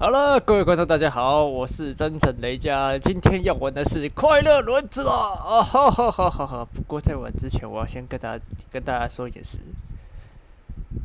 好了，各位观众，大家好，我是真诚雷佳，今天要玩的是快乐轮子啦啊！哈哈哈哈哈！不过在玩之前，我要先跟大家跟大家说一件事：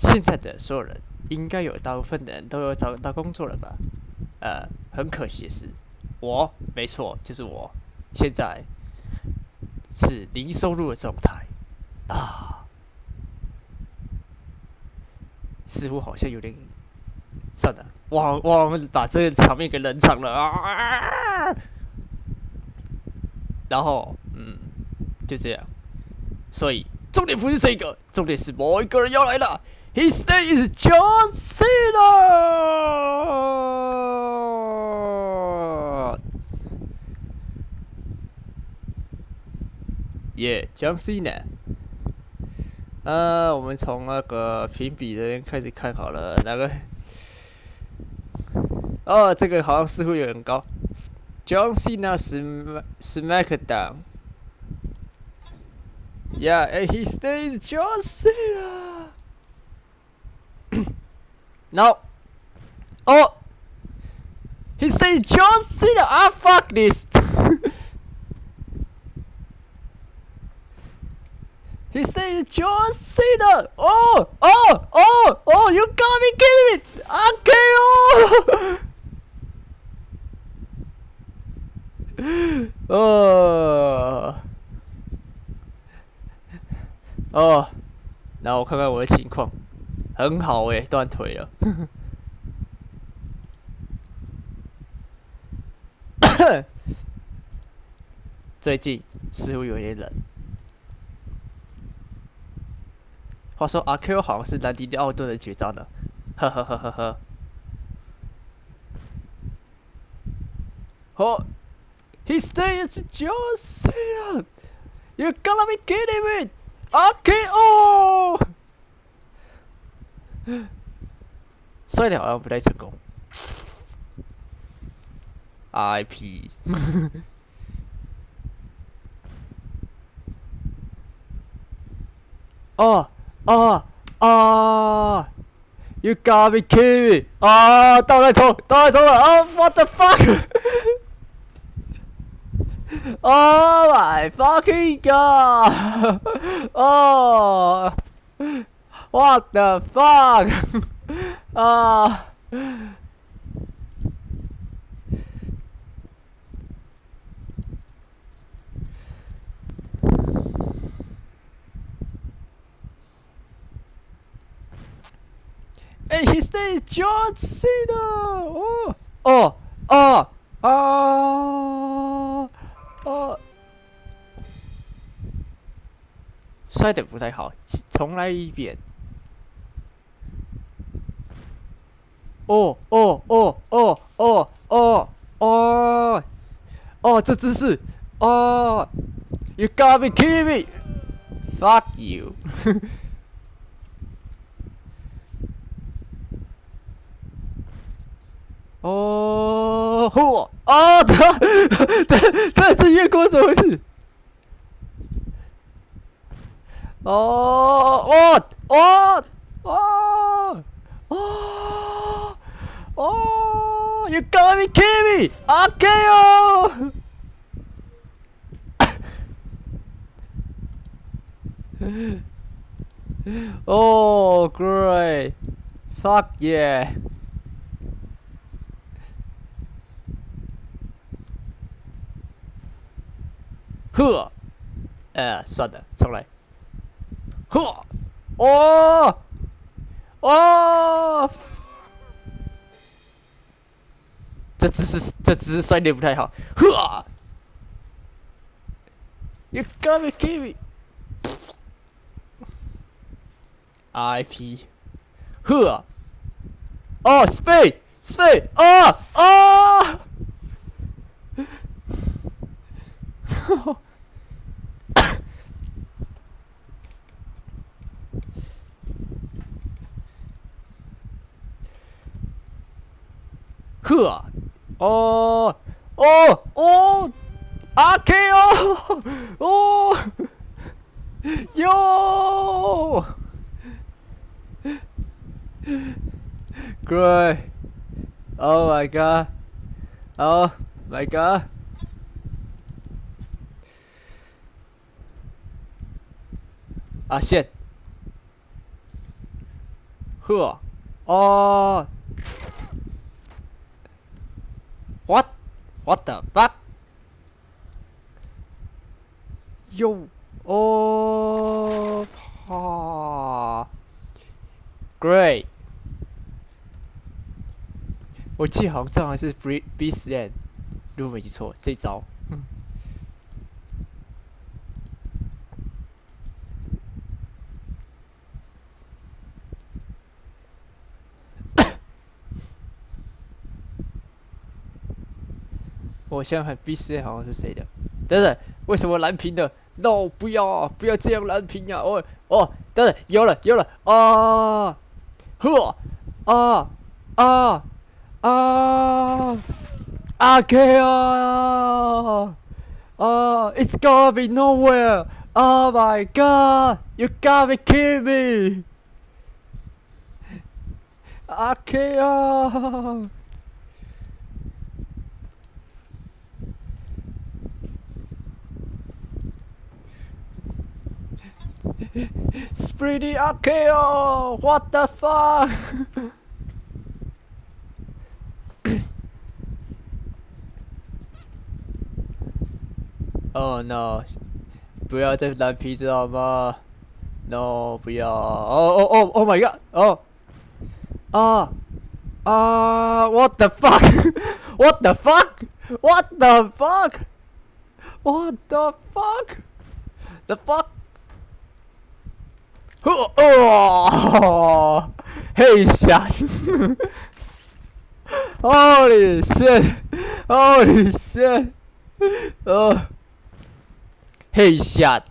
现在的所有人，应该有大部分的人都有找到工作了吧？呃，很可惜的是，我没错，就是我，现在是零收入的状态啊，似乎好像有点，算了。我我们把这个场面给冷场了啊！然后，嗯，就这样。所以重点不是这个，重点是某一个人要来了。His name is John Cena。耶，John Cena。呃，我们从那个评比这边开始看好了，那个。哦，这个好像似乎有点高。John Cena Sm SmackDown。Yeah, and he stays John Cena. no. Oh. He stays John Cena. Ah, fuck this. he stays John Cena. Oh, oh, oh, oh, you gotta be kidding me. Okay, oh. 哦，哦，然后我看看我的情况，很好诶，断腿了。最近似乎有点冷。话说阿 Q 好像是兰迪奥顿的绝招呢，呵呵呵呵呵。好。He stays Josiah! You gotta be kidding me! Okay, oh, đẻo ông đây IP Oh Oh Oh You gotta be kidding me! Ah, Oh, what the fuck! fuck！Oh my fucking god! Oh! What the fuck? Ah! And his name is John Cena! Oh! Oh! Oh! Oh! 哦，摔的不太好，重来一遍。哦哦哦哦哦哦哦哦，这姿势，哦，You you！哦，嚯！啊，他他他 Oh, oh, oh, oh, oh, oh, you gotta be kidding me! Oh. oh, great. Fuck yeah. Huh. Uh, 算了，重来。呵，哦，哦，这姿势，这姿势摔的不太好。呵，You gotta kill me。IP，呵，哦 흐! 어... 어! 오! 아케요! 오! 요! 그래. 오 마이 갓. 오 마이 갓. 아 쉣. 흐. 어. What? What the fuck? Yo. Oh. Ah. Great. 我记得好像这好像是 B B 实验，如果没记错，这招。 我现在看 B C 好像是谁的？等等，为什么蓝屏的？No，不要啊！不要这样蓝屏啊！哦哦，等等，有了有了啊！呵啊啊！Ah! Akea! Oh, it's gonna be nowhere! Oh my god! You gotta be kidding me! Akea! Spreedy Akeo! What the fuck? Oh no！不要再蓝皮子好吗？No！不要！哦哦哦！Oh my god！哦！啊啊！What the fuck？What the fuck？What the fuck？What the fuck？The fuck？ 哦！Hey，shot！Holy shit！Holy shit！哦！Headshot. Oh! Shit Holy shit Oh Hey shit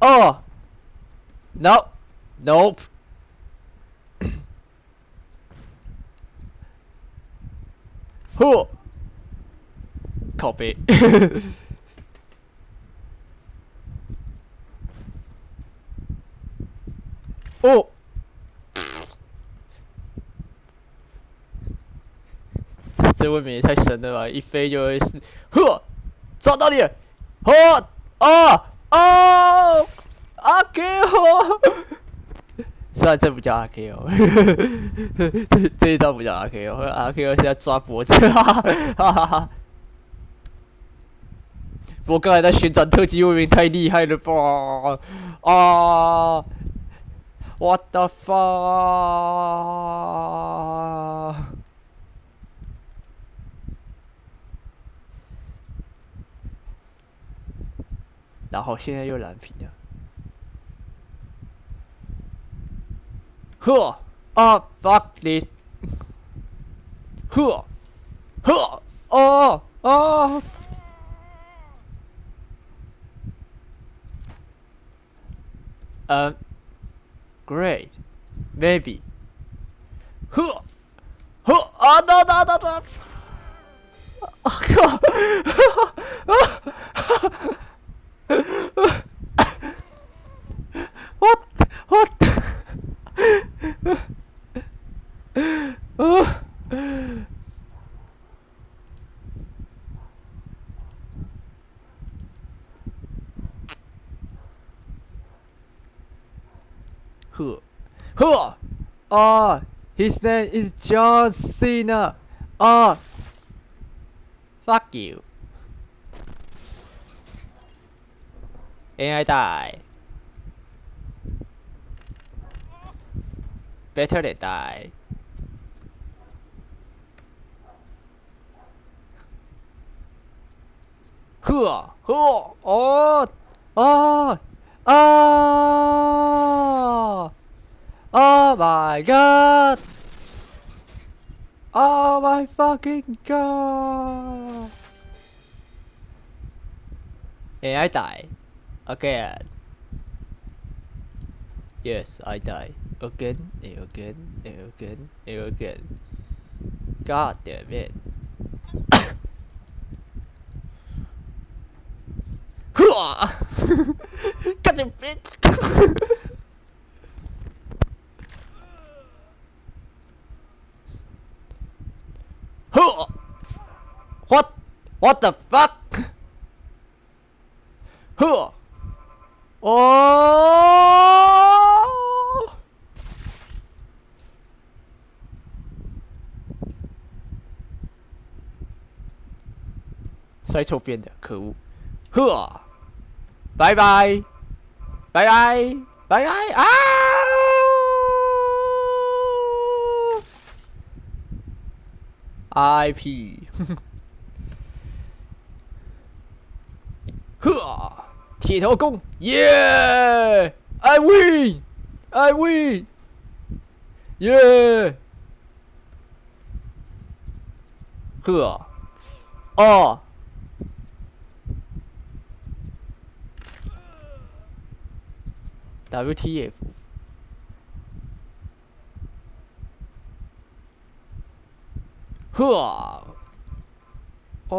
Oh No! Nope! Who? Copy. 哦这未免也太神了吧！一飞就会是，呵，抓到你了！哦哦哦！阿 Q，虽然这不叫阿 Q，这这一招不叫阿 Q，阿 Q 现在抓脖子，哈哈哈哈！我刚才在旋转特技未免太厉害了吧？啊 ！What the fuck？然后现在又蓝屏了。呵啊，fuck this！呵，呵，哦哦。嗯 great. Maybe. Who? Who? Oh no no no no! Oh god! 啊 his name is John Cena. 啊 fuck you. And I die. Better than die. Huh, huh, oh, oh, oh, oh my god. Oh my fucking god. And I die. Again. Yes, I die. Again, and again, and again, and again. God damn it. Cut him, bitch! What the fuck? Hựa. Oh! Xoay trộm viên được, khử Hựa. Bye bye. Bye bye. Bye bye. À! IP 铁头功，耶！I win，I win，耶！呵，哦，WTF。呵，哦，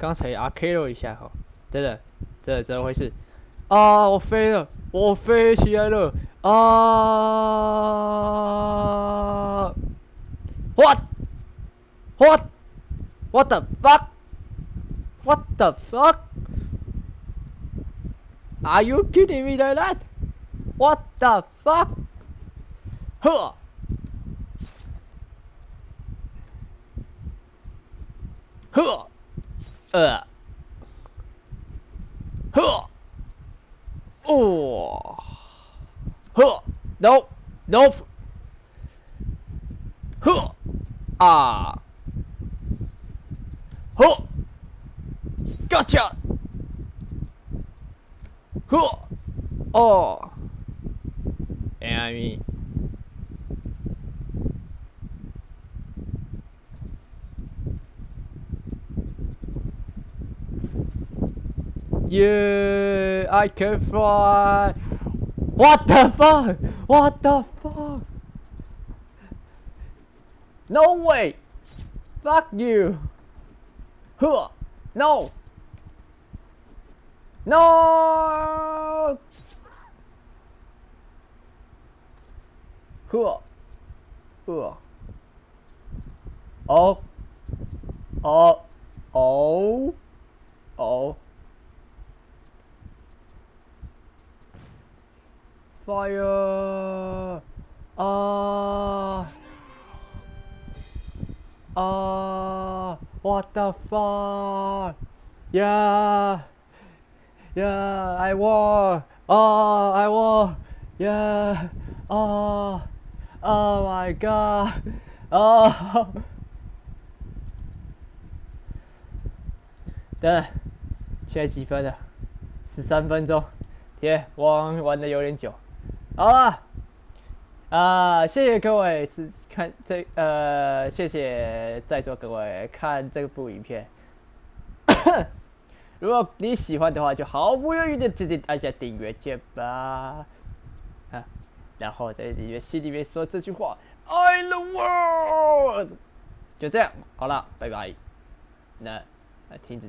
刚才 R K 了一下哈，真的，这怎么回事？啊，我飞了，我飞起来了啊！What？What？What the fuck？What the fuck? Are you kidding me like that? What the fuck? Huh. Huh. Uh. Huh. Oh. Huh. Nope. No. Huh. Ah. Huh. Gotcha! Huh! Oh! And I mean... You, I can fly. What the fuck? What the fuck? No way! Fuck you! Huh! No! No! Huh! Huh! Oh! Oh! Oh! Oh! ，fire！啊，啊，what the fuck？Yeah！Yeah, I won. Oh, I won. Yeah. Oh. Oh my god. Oh. 对，现在几分了？十三分钟。天，玩玩的有点久。 好了。啊，谢谢各位是看这呃，谢谢在座各位看这部影片。如果你喜欢的话，就毫不犹豫的直接按下订阅键吧，啊，然后在里面心里面说这句话：“I the world”，就这样，好了，拜拜，那，那停止键。